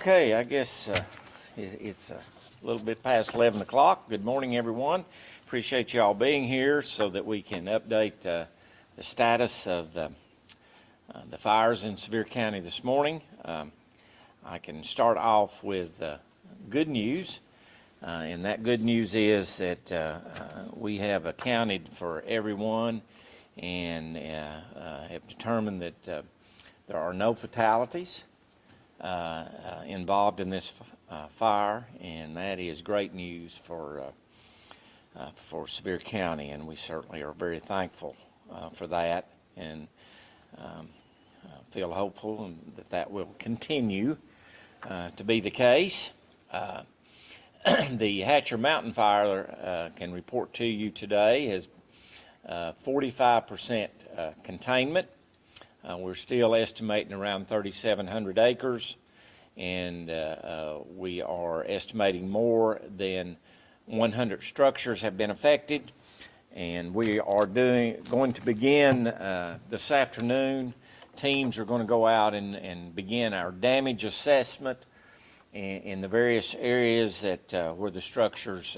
Okay, I guess uh, it- it's a little bit past 11 o'clock. Good morning, everyone. Appreciate you all being here so that we can update uh, the status of the uh, the fires in Sevier County this morning. Um, I can start off with uh, good news, uh, and that good news is that uh, we have accounted for everyone and have determined that there are no fatalities involved in this uh, fire, and that is great news for uh, uh, for Sevier County, and we certainly are very thankful uh, for that, and um, uh, feel hopeful that that will continue uh, to be the case. Uh, the Hatcher Mountain Fire uh, can report to you today has uh, 45% uh, containment. Uh, we're still estimating around 3,700 acres, and uh, uh, we are estimating more than 100 structures have been affected. And we are doing, going to begin uh, this afternoon. Teams are going to go out and, and begin our damage assessment in, in the various areas that where the structures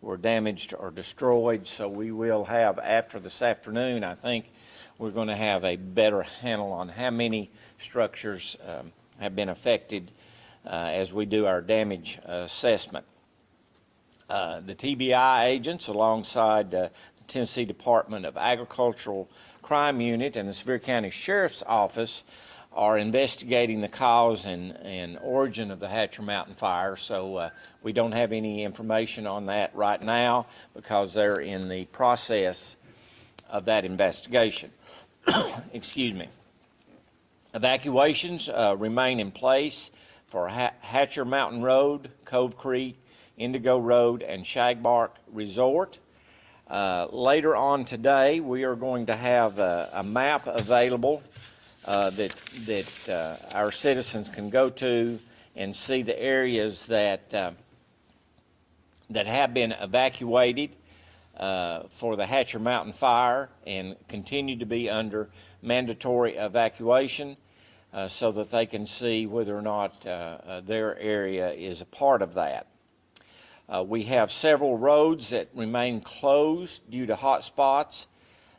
were damaged or destroyed. So we will have after this afternoon, I think, we're going to have a better handle on how many structures um, have been affected uh, as we do our damage assessment. Uh, the TBI agents, alongside uh, the Tennessee Department of Agricultural Crime Unit and the Sevier County Sheriff's Office, are investigating the cause and, and origin of the Hatcher Mountain fire. So uh, we don't have any information on that right now because they're in the process of that investigation. Excuse me. Evacuations uh, remain in place for Hatcher Mountain Road, Cove Creek, Indigo Road, and Shagbark Resort. Uh, later on today, we are going to have a, a map available uh, that that uh, our citizens can go to and see the areas that uh, that have been evacuated uh, for the Hatcher Mountain fire and continue to be under mandatory evacuation uh, so that they can see whether or not uh, uh, their area is a part of that. Uh, we have several roads that remain closed due to hot spots,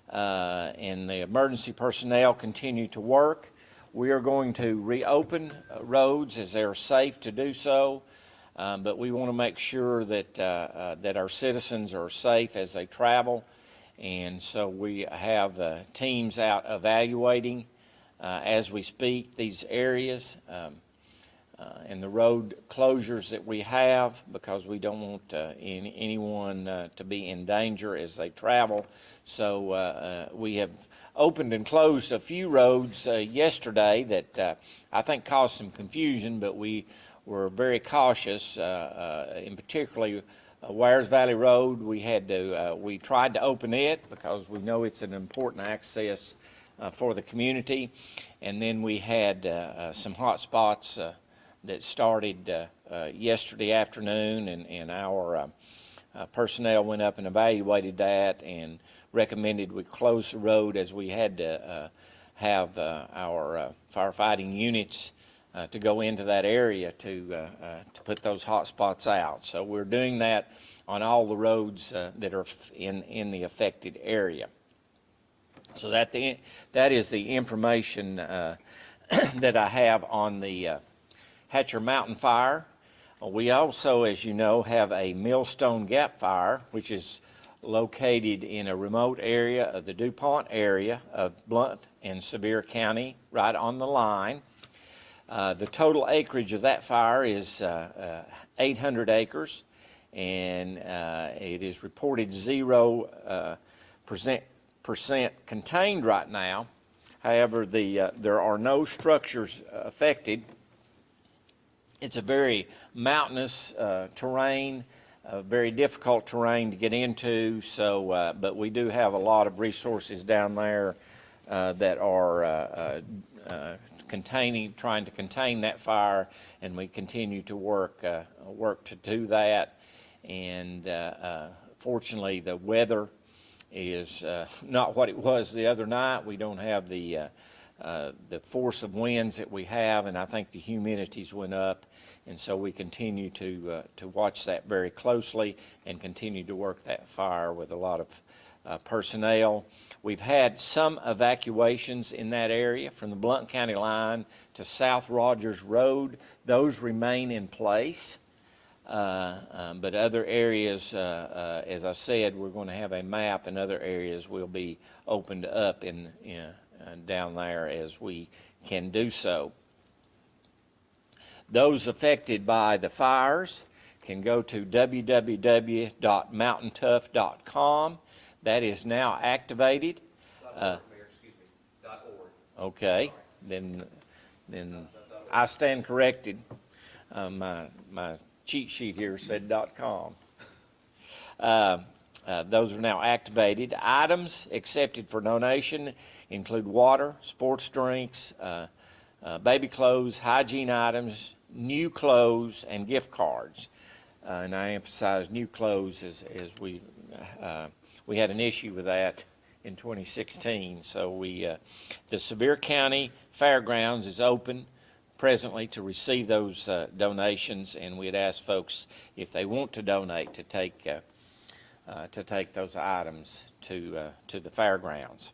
and the emergency personnel continue to work. We are going to reopen roads as they are safe to do so, um, but we want to make sure that, uh, uh, that our citizens are safe as they travel. And so we have uh, teams out evaluating uh, as we speak these areas. Um, uh, and the road closures that we have because we don't want uh, any, anyone uh, to be in danger as they travel. So uh, uh, we have opened and closed a few roads uh, yesterday that uh, I think caused some confusion, but we were very cautious, uh, uh, in particularly uh, Wears Valley Road. We had to, we tried to open it because we know it's an important access for the community. And then we had some hot spots that started yesterday afternoon, and, and our uh, personnel went up and evaluated that and recommended we close the road as we had to uh, have uh, our firefighting units uh, to go into that area to, uh, uh, to put those hot spots out. So we're doing that on all the roads uh, that are in, in the affected area. So that, the, that is the information uh, that I have on the Hatcher Mountain Fire. We also, as you know, have a Millstone Gap Fire, which is located in a remote area of the DuPont area of Blount and Sevier County, right on the line. Uh, the total acreage of that fire is uh, uh, 800 acres, and uh, it is reported zero uh, percent, percent contained right now. However, the, there are no structures affected. It's a very mountainous terrain, uh, very difficult terrain to get into. So, uh, but we do have a lot of resources down there uh, that are uh, containing, trying to contain that fire, and we continue to work, uh, work to do that. And uh, uh, fortunately, the weather is uh, not what it was the other night. We don't have the, uh, the force of winds that we have, and I think the humidities went up. And so we continue to, uh, to watch that very closely and continue to work that fire with a lot of uh, personnel. We've had some evacuations in that area from the Blount County line to South Rogers Road. Those remain in place. Uh, um, But other areas, uh, uh, as I said, we're going to have a map, and other areas will be opened up in, in, uh, down there as we can do so. Those affected by the fires can go to www.mountaintough.com. That is now activated. Uh. Okay, then, then I stand corrected. Uh, my, my cheat sheet here said com. Uh, uh, those are now activated. Items accepted for donation include water, sports drinks, uh, uh, baby clothes, hygiene items, new clothes, and gift cards. Uh, and I emphasize new clothes as, as we, uh, we had an issue with that in 2016. So we, uh, the Sevier County Fairgrounds is open presently to receive those uh, donations, and we'd ask folks if they want to donate to take, uh, uh, to take those items to, uh, to the fairgrounds.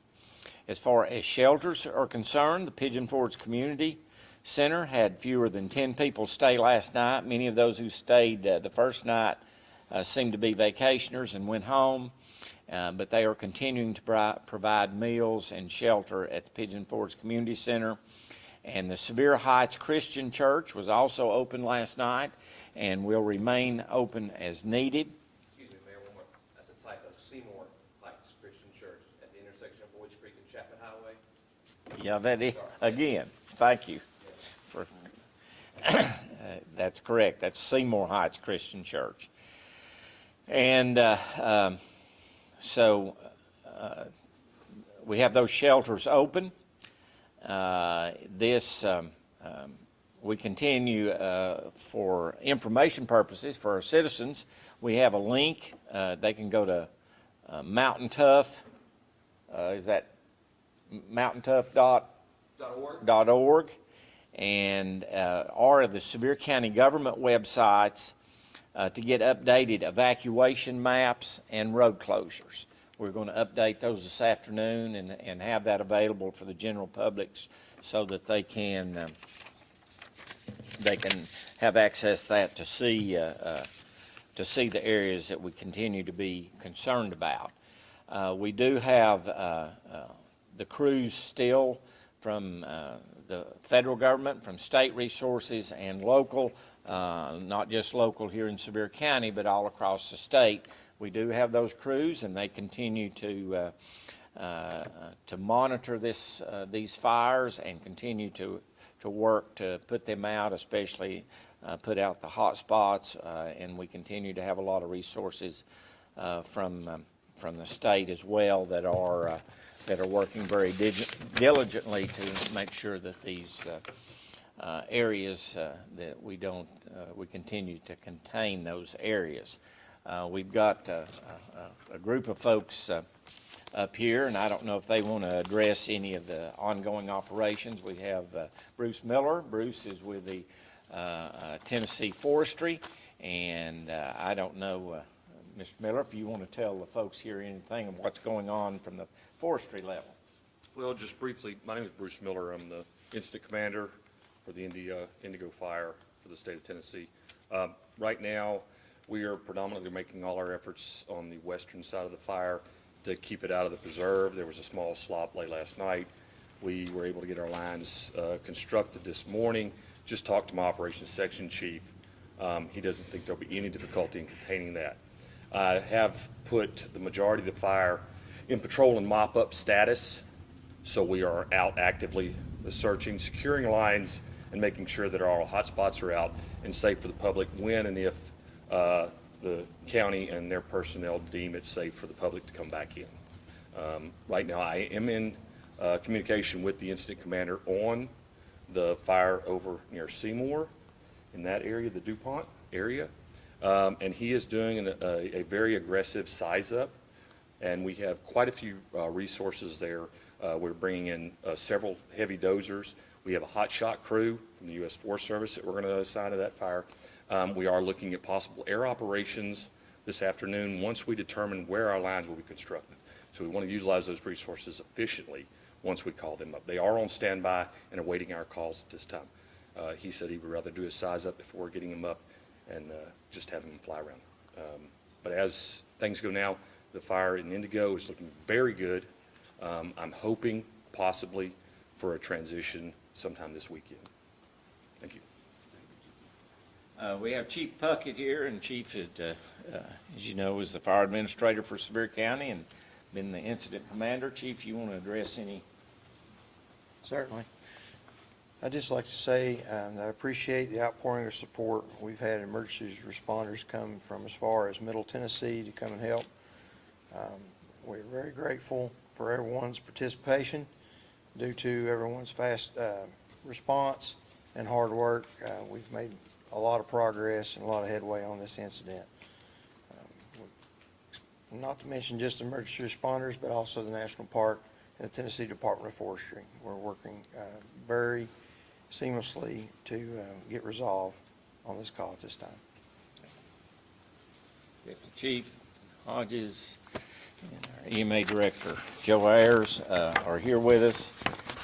As far as shelters are concerned, the Pigeon Forge Community Center had fewer than 10 people stay last night. Many of those who stayed uh, the first night seemed to be vacationers and went home. Uh, but they are continuing to provide meals and shelter at the Pigeon Forge Community Center. And the Sevier Heights Christian Church was also open last night and will remain open as needed. Excuse me, Mayor, one more, that's a type of Seymour Heights Christian Church at the intersection of Boyd's Creek and Chapman Highway. Yeah, that is, again, thank you for, uh, that's correct. That's Seymour Heights Christian Church. And uh, um, so uh, we have those shelters open. Uh, This, um, um, we continue uh, for information purposes for our citizens. We have a link. Uh, They can go to uh, Mountain Tough, uh, is that mountaintough dot Dot org? dot org and uh, or of the Sevier County government websites uh, to get updated evacuation maps and road closures. We're going to update those this afternoon and, and have that available for the general public so that they can um, they can have access to that to see uh, uh, to see the areas that we continue to be concerned about. Uh, we do have uh, uh, the crews still from uh, the federal government, from state resources and local, uh, not just local here in Sevier County, but all across the state. We do have those crews and they continue to, uh, uh, to monitor this, uh, these fires and continue to, to work to put them out, especially uh, put out the hot spots. And we continue to have a lot of resources from, um, from the state as well that are, that are working very diligently to make sure that these uh, uh, areas, uh, that we don't, uh, we continue to contain those areas. Uh, We've got uh, a, a- a group of folks uh, up here, and I don't know if they want to address any of the ongoing operations. We have uh, Bruce Miller. Bruce is with the uh, uh, Tennessee Forestry, and uh, I don't know, uh, Mr. Miller, if you want to tell the folks here anything of what's going on from the forestry level. Well, just briefly, my name is Bruce Miller. I'm the incident commander for the India, Indigo Fire for the state of Tennessee. Um, Right now, we are predominantly making all our efforts on the western side of the fire to keep it out of the preserve. There was a small slop late last night. We were able to get our lines uh, constructed this morning. Just talked to my operations section chief. Um, He doesn't think there'll be any difficulty in containing that. I have put the majority of the fire in patrol and mop-up status, so we are out actively searching, securing lines, and making sure that all hotspots are out and safe for the public when and if uh, the county and their personnel deem it safe for the public to come back in. Um, Right now, I am in uh, communication with the incident commander on the fire over near Seymour, in that area, the DuPont area. Um, And he is doing an- a, a very aggressive size-up, and we have quite a few uh, resources there. Uh, We're bringing in uh, several heavy dozers. We have a hot shot crew from the U.S. Forest Service that we're going to assign to that fire. Um, We are looking at possible air operations this afternoon, once we determine where our lines will be constructed. So we want to utilize those resources efficiently once we call them up. They are on standby and awaiting our calls at this time. Uh, He said he would rather do a size-up before getting them up and uh, just having them fly around. Um, But as things go now, the fire in Indigo is looking very good. Um, I'm hoping possibly for a transition sometime this weekend. Thank you. Uh, we have Chief Puckett here, and Chief, had, uh, uh, as you know, is the fire administrator for Sevier County and been the incident commander. Chief, you want to address any? Certainly. I'd just like to say um, that I appreciate the outpouring of support. We've had emergency responders come from as far as Middle Tennessee to come and help. Um, We're very grateful for everyone's participation due to everyone's fast uh, response and hard work. uh, We've made a lot of progress and a lot of headway on this incident. Um, Not to mention just emergency responders, but also the National Park and the Tennessee Department of Forestry. We're working uh, very seamlessly to uh, get resolved on this call at this time. Deputy Chief Hodges and our EMA Director Joe Ayers uh, are here with us.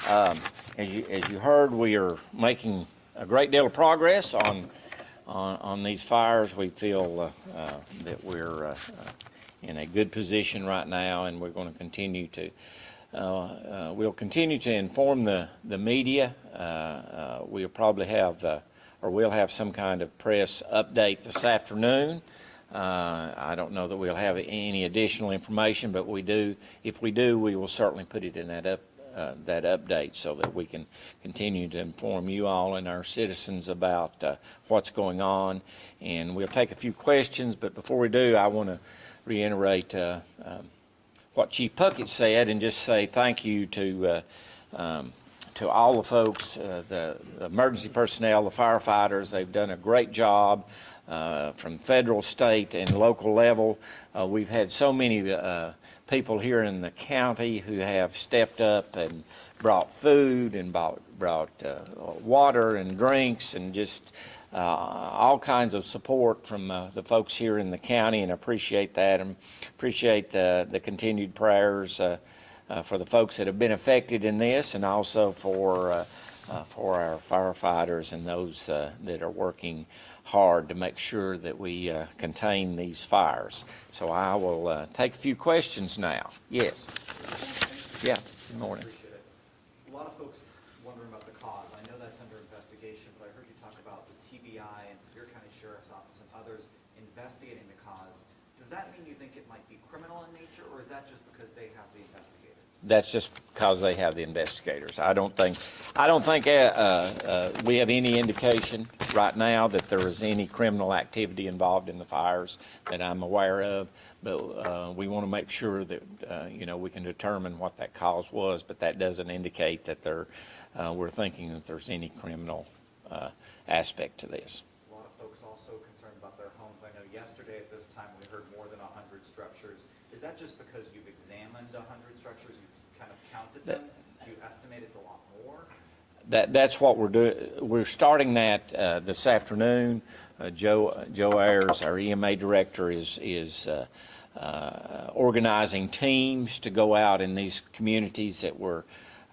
Um, As you, as you heard, we are making a great deal of progress on, on, on these fires. We feel uh, uh, that we're uh, uh, in a good position right now, and we're going to continue to, uh, uh, we'll continue to inform the, the media. Uh, uh, We'll probably have, or we'll have some kind of press update this afternoon. Uh, I don't know that we'll have any additional information, but we do, if we do, we will certainly put it in that up, uh, that update so that we can continue to inform you all and our citizens about uh, what's going on. And we'll take a few questions, but before we do, I want to reiterate uh, um, what Chief Puckett said and just say thank you to, uh, um, to all the folks, the the emergency personnel, the firefighters. They've done a great job uh, from federal, state, and local level. Uh, We've had so many uh, people here in the county who have stepped up and brought food and brought, brought water and drinks and just uh, all kinds of support from uh, the folks here in the county and appreciate that and appreciate the, the continued prayers uh, for the folks that have been affected in this and also for, for our firefighters and those that are working hard to make sure that we uh, contain these fires. So I will uh, take a few questions now. Yes? Yeah, good morning. A lot of folks wondering about the cause. I know that's under investigation, but I heard you talk about the TBI and Sevier County Sheriff's Office and others investigating the cause. Does that mean you think it might be criminal in nature, or is that just because they? That's just because they have the investigators. I don't think, I don't think uh, uh, we have any indication right now that there is any criminal activity involved in the fires that I'm aware of, but uh, we want to make sure that, uh, you know, we can determine what that cause was, but that doesn't indicate that there, uh, we're thinking that there's any criminal uh, aspect to this. A lot of folks also concerned about their homes. I know yesterday at this time, we heard more than 100 structures. Is that just because you've examined 100 structures, you've kind of counted them? Do you estimate it's a lot more? That, that's what we're doing. We're starting that uh, this afternoon. Uh, Joe, Joe Ayers, our EMA director, is, is uh, uh, organizing teams to go out in these communities that were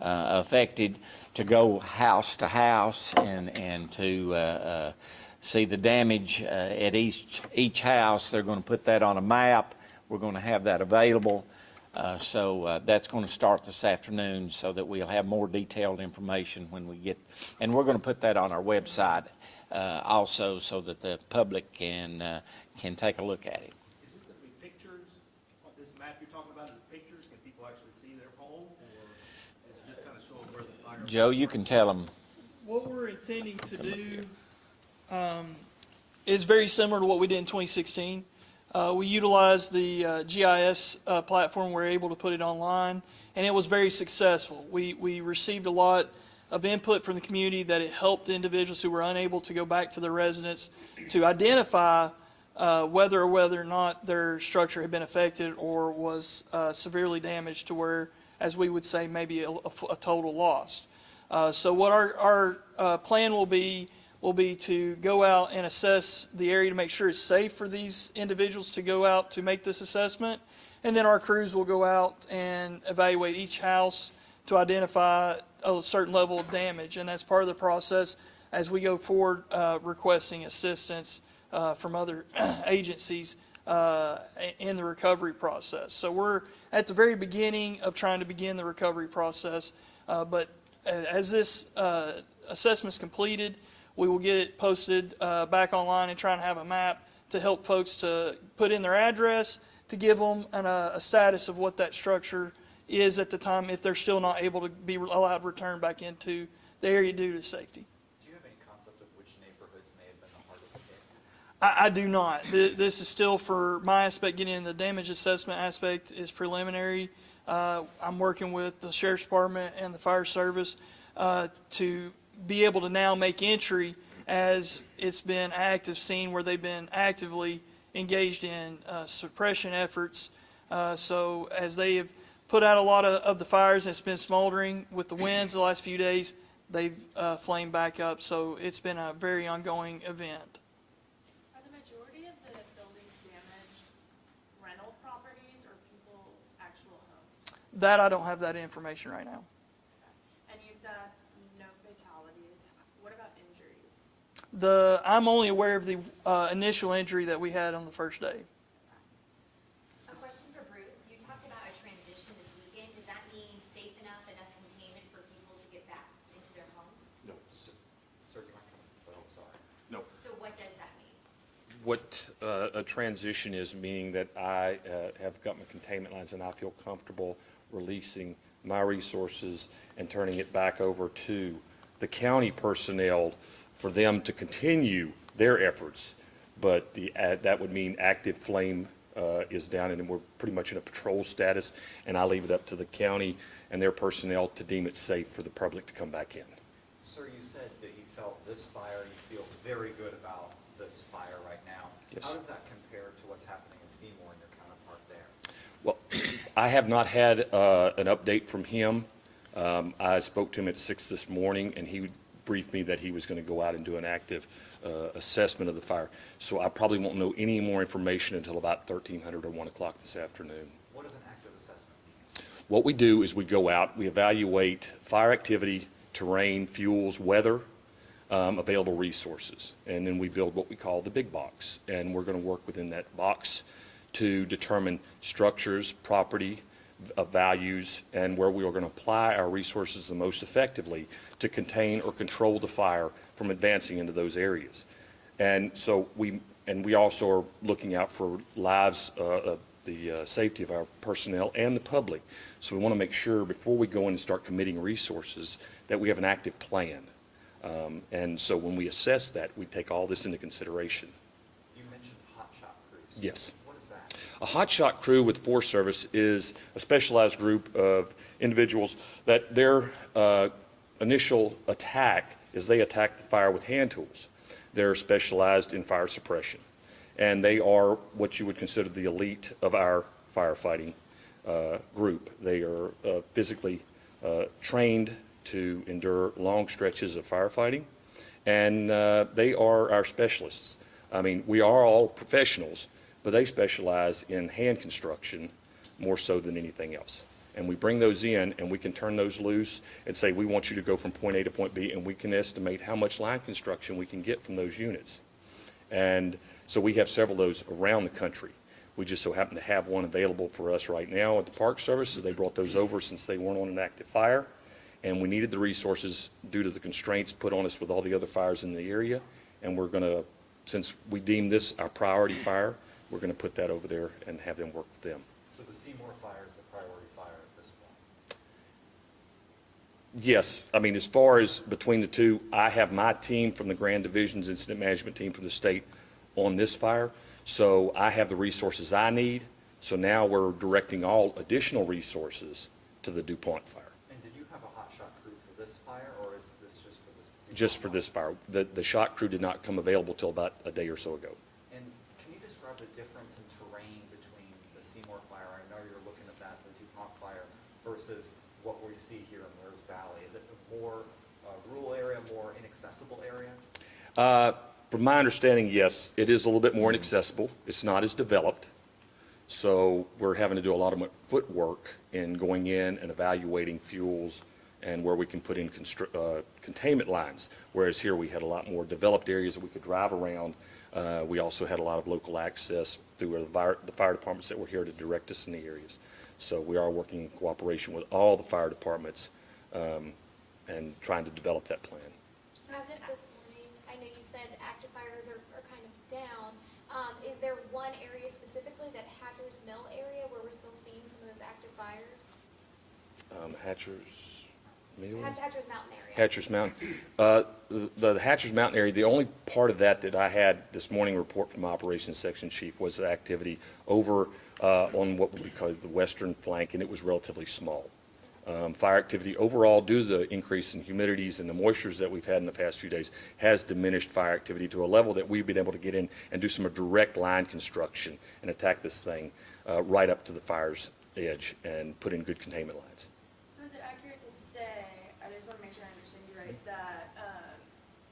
uh, affected, to go house to house and, and to uh, uh, see the damage uh, at each, each house. They're going to put that on a map. We're going to have that available. Uh, So uh, that's going to start this afternoon so that we'll have more detailed information when we get, and we're going to put that on our website uh, also so that the public can, uh, can take a look at it. Is this gonna be pictures, what this map you're talking about is pictures, can people actually see their home, or is it just kind of showing where the fire? Joe, you can tell them, What we're intending to do um, is very similar to what we did in 2016. Uh, we utilized the uh, GIS uh, platform. We are able to put it online, and it was very successful. We, we received a lot of input from the community that it helped individuals who were unable to go back to their residence to identify uh, whether or whether or not their structure had been affected or was uh, severely damaged to where, as we would say, maybe a, a- a total loss. Uh, So what our, our plan will be, will be to go out and assess the area to make sure it's safe for these individuals to go out to make this assessment. And then our crews will go out and evaluate each house to identify a certain level of damage. And that's part of the process as we go forward uh, requesting assistance uh, from other agencies uh, in the recovery process. So we're at the very beginning of trying to begin the recovery process. Uh, But as this uh, assessment's completed, we will get it posted uh, back online and try and have a map to help folks to put in their address, to give them an, uh, a status of what that structure is at the time if they're still not able to be allowed to return back into the area due to safety. Do you have any concept of which neighborhoods may have been the hardest hit? I, I do not. Th- This is still for my aspect, getting in the damage assessment aspect is preliminary. Uh, I'm working with the sheriff's department and the fire service uh, to be able to now make entry as it's been active scene where they've been actively engaged in uh, suppression efforts. Uh, So as they have put out a lot of, of the fires, it's been smoldering with the winds the last few days, they've uh, flamed back up. So it's been a very ongoing event. Are the majority of the buildings damaged rental properties or people's actual homes? That, I don't have that information right now. And you said no fatalities. What about injuries? The, I'm only aware of the uh, initial injury that we had on the first day. A question for Bruce. You talked about a transition this weekend. Does that mean safe enough, enough containment for people to get back into their homes? No. Sir, do you mind coming? Oh, sorry. No. So what does that mean? What uh, a transition is, meaning that I uh, have got my containment lines and I feel comfortable releasing my resources and turning it back over to the county personnel for them to continue their efforts. But the, uh, that would mean active flame uh, is down and we're pretty much in a patrol status. And I leave it up to the county and their personnel to deem it safe for the public to come back in. Sir, you said that you felt this fire, you feel very good about this fire right now. Yes. How does that compare to what's happening in Seymour and your counterpart there? Well, I have not had uh, an update from him. Um, I spoke to him at six this morning, and he briefed me that he was going to go out and do an active uh, assessment of the fire. So I probably won't know any more information until about 1300 or 1 o'clock this afternoon. What is an active assessment? What we do is we go out, we evaluate fire activity, terrain, fuels, weather, um, available resources, and then we build what we call the big box. And we're going to work within that box to determine structures, property, uh, values, and where we are going to apply our resources the most effectively to contain or control the fire from advancing into those areas. And so we, and we also are looking out for lives, uh, of the uh, safety of our personnel and the public. So we want to make sure before we go in and start committing resources that we have an active plan. Um, And so when we assess that, we take all this into consideration. You mentioned hot shot crews. Yes. A hotshot crew with Forest Service is a specialized group of individuals that their uh, initial attack is they attack the fire with hand tools. They're specialized in fire suppression. And they are what you would consider the elite of our firefighting uh, group. They are uh, physically uh, trained to endure long stretches of firefighting, and uh, they are our specialists. I mean, we are all professionals, but they specialize in hand construction more so than anything else. And we bring those in, and we can turn those loose and say, we want you to go from point A to point B, and we can estimate how much line construction we can get from those units. And so we have several of those around the country. We just so happen to have one available for us right now at the Park Service, so they brought those over since they weren't on an active fire. And we needed the resources due to the constraints put on us with all the other fires in the area. And we're going to, since we deem this our priority fire, we're going to put that over there and have them work with them. So the Seymour fire is the priority fire at this point. Yes, I mean, as far as between the two, I have my team from the Grand Division's Incident Management Team from the state on this fire, So I have the resources I need, so now we're directing all additional resources to the DuPont fire, And did you have a hot shot crew for this fire, or is this just for this? just for this fire. The, the shot crew did not come available till about a day or so ago. And can you describe the difference in terrain between the Seymour fire, I know you're looking at that, the DuPont fire, versus what we see here in Lewis Valley? Is it a more uh, rural area, more area? Uh, From my understanding, yes, it is a little bit more inaccessible. It's not as developed. So we're having to do a lot of footwork in going in and evaluating fuels and where we can put in uh, containment lines. Whereas here, we had a lot more developed areas that we could drive around. Uh, We also had a lot of local access through the fire, the fire departments that were here to direct us in the areas. So we are working in cooperation with all the fire departments um, and trying to develop that plan. So as of this morning, I know you said active fires are, are kind of down. Um, is there one area specifically, that Hatcher's Mill area, where we're still seeing some of those active fires? Um, Hatcher's Mill? Hatch- Hatcher's Mountain area? Hatcher's Mountain. Uh, The the Hatcher's Mountain area, the only part of that that I had this morning report from Operations Section Chief was the activity over uh, on what would be called the western flank, and it was relatively small. Um, Fire activity overall, due to the increase in humidities and the moistures that we've had in the past few days, has diminished fire activity to a level that we've been able to get in and do some direct line construction and attack this thing uh, right up to the fire's edge and put in good containment lines. So is it accurate to say, I just want to make sure I understand you right, that um,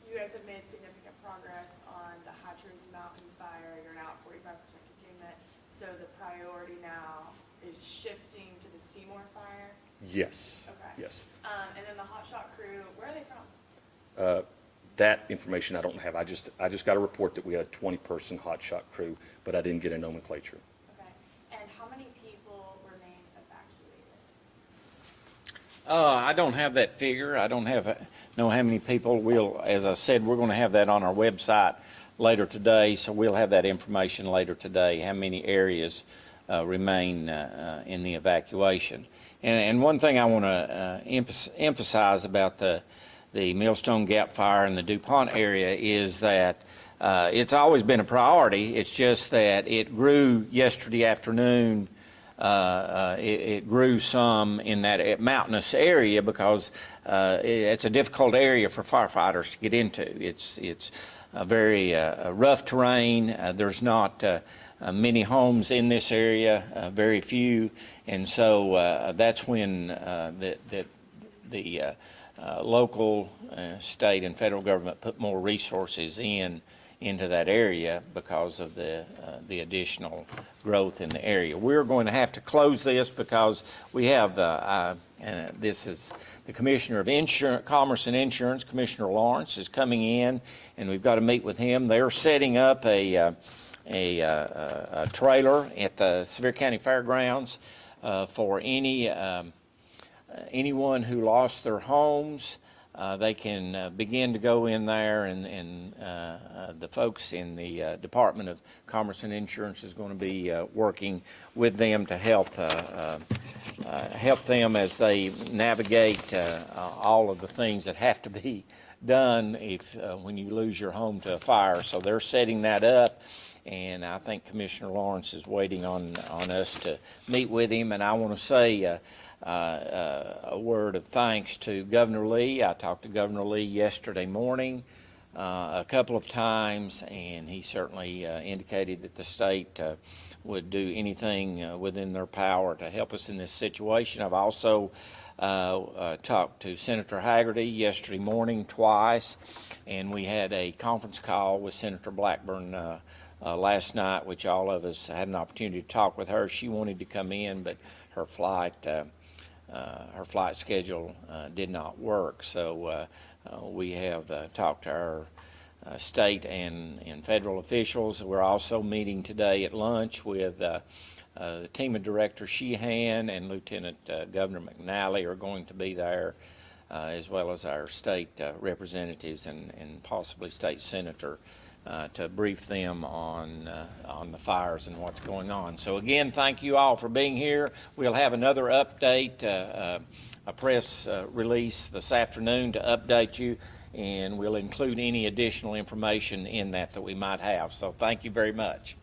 you guys have made significant progress on the Hatcher's Mountain fire, you're now at forty-five percent containment, so the priority now is shifting to the Seymour fire? Yes. Okay. Yes. Um, And then the hotshot crew, where are they from? Uh, That information I don't have. I just, I just got a report that we had a 20-person hotshot crew, but I didn't get a nomenclature. Okay. And how many people remain evacuated? Uh, I don't have that figure. I don't have, uh, know how many people. We'll, as I said, we're going to have that on our website later today, so we'll have that information later today, how many areas remain uh, uh, in the evacuation. And, and one thing I want to emphasize about the, the Millstone Gap Fire in the DuPont area is that uh, it's always been a priority. It's just that it grew yesterday afternoon uh, uh, it, it grew some in that mountainous area because uh, it- it's a difficult area for firefighters to get into. It's it's very uh, rough terrain. Uh, there's not uh, many homes in this area, very few, and so that's when the uh, uh, local, state, and federal government put more resources in into that area because of the uh, the additional growth in the area. We're going to have to close this because we have uh, uh, and this is the Commissioner of Insurance, Commerce and Insurance, Commissioner Lawrence, is coming in, and we've got to meet with him. They're setting up a uh, a, uh, a trailer at the Sevier County Fairgrounds uh, for any. Um, anyone who lost their homes, uh, they can uh, begin to go in there and, and uh, uh, the folks in the uh, Department of Commerce and Insurance is going to be working with them to help help them as they navigate all of the things that have to be done if when you lose your home to a fire. So they're setting that up. And I think Commissioner Lawrence is waiting on, on us to meet with him. And I want to say uh, uh, a word of thanks to Governor Lee. I talked to Governor Lee yesterday morning uh, a couple of times, and he certainly uh, indicated that the state uh, would do anything uh, within their power to help us in this situation. I've also talked to Senator Hagerty yesterday morning twice, and we had a conference call with Senator Blackburn uh, last night, which all of us had an opportunity to talk with her. She wanted to come in, but her flight uh, uh, her flight schedule uh, did not work. So uh, uh, we have talked to our state and, and federal officials. We're also meeting today at lunch with the team of Director Sheehan and Lieutenant Governor McNally are going to be there, as well as our state representatives and, and possibly state senator uh, to brief them on, uh, on the fires and what's going on. So again, thank you all for being here. We'll have another update, uh, uh, a press uh, release this afternoon to update you, and we'll include any additional information in that that we might have. So thank you very much.